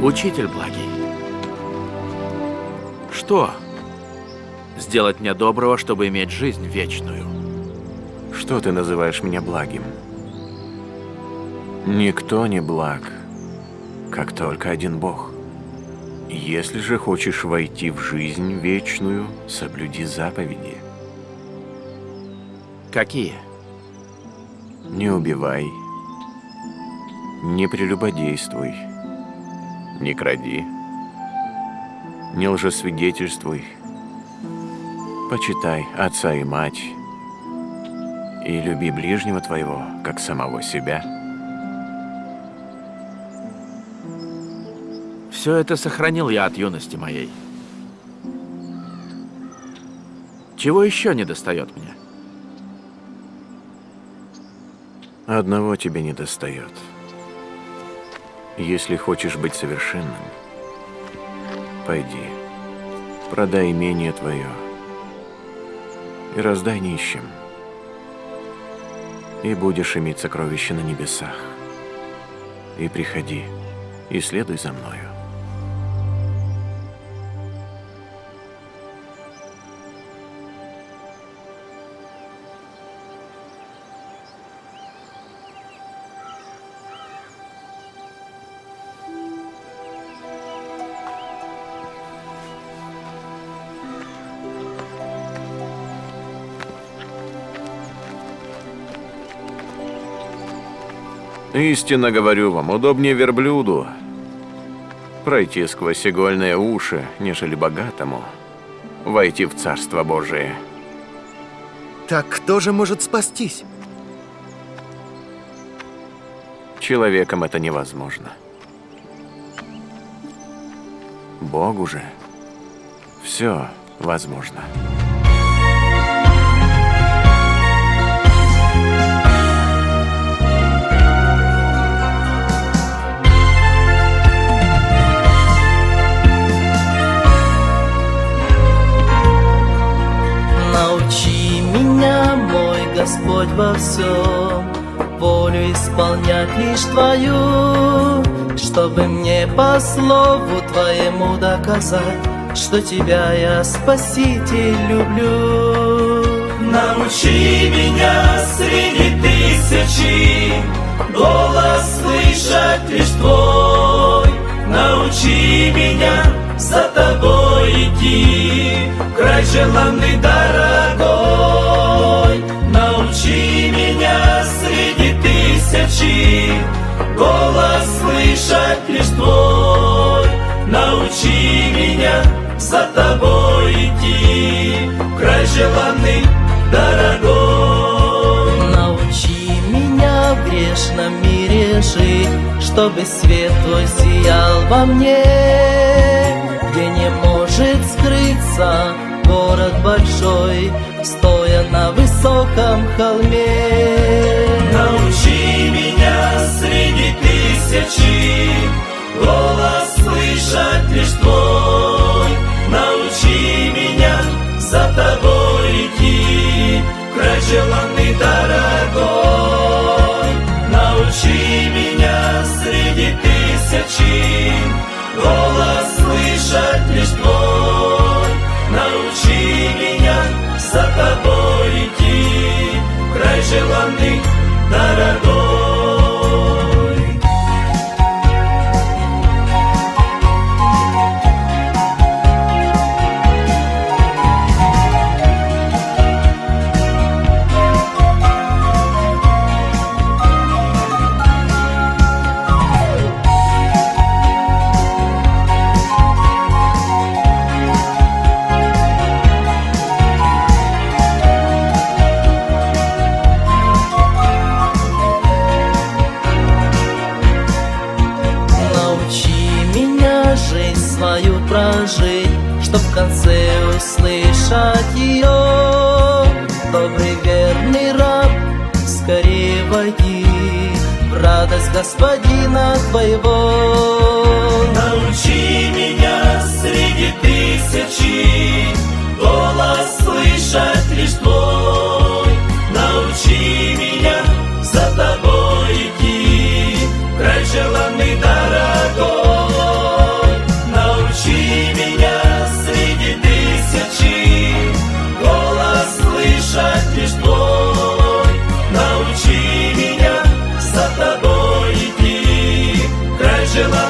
Учитель благий, что сделать мне доброго, чтобы иметь жизнь вечную? Что ты называешь меня благим? Никто не благ, как только один Бог. Если же хочешь войти в жизнь вечную, соблюди заповеди. Какие? Не убивай, не прелюбодействуй, не кради, не лжесвидетельствуй, почитай отца и мать и люби ближнего твоего, как самого себя. Все это сохранил я от юности моей. Чего еще не достает мне? Одного тебе не достает. Если хочешь быть совершенным, пойди, продай имение твое и раздай нищим, и будешь иметь сокровища на небесах. И приходи, и следуй за мною. Истинно говорю вам, удобнее верблюду пройти сквозь игольные уши, нежели богатому войти в Царство Божие. Так кто же может спастись? Человеком это невозможно. Богу же все возможно. Господь во всем, волю исполнять лишь Твою, чтобы мне по слову Твоему доказать, что Тебя я, Спаситель, люблю. Научи меня среди тысячи голос слышать лишь Твой. Научи меня за Тобой идти, край желанный дорогой. Тысячи Голос слышать лишь твой. Научи меня за тобой идти Край желанный, дорогой. Научи меня в грешном мире жить Чтобы свет твой сиял во мне. Где не может скрыться город большой стоя на высоком холме. Желанный дорогой. Научи меня среди тысячи голос слышать ее Добрый верный раб, скорее войди В радость Господина твоего. Научи меня среди тысячи Голос слышать лишь твой Angela.